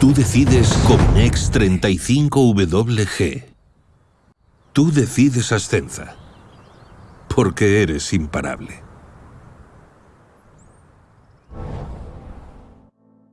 Tú decides Cominex 35WG. Tú decides Ascenza. Porque eres imparable.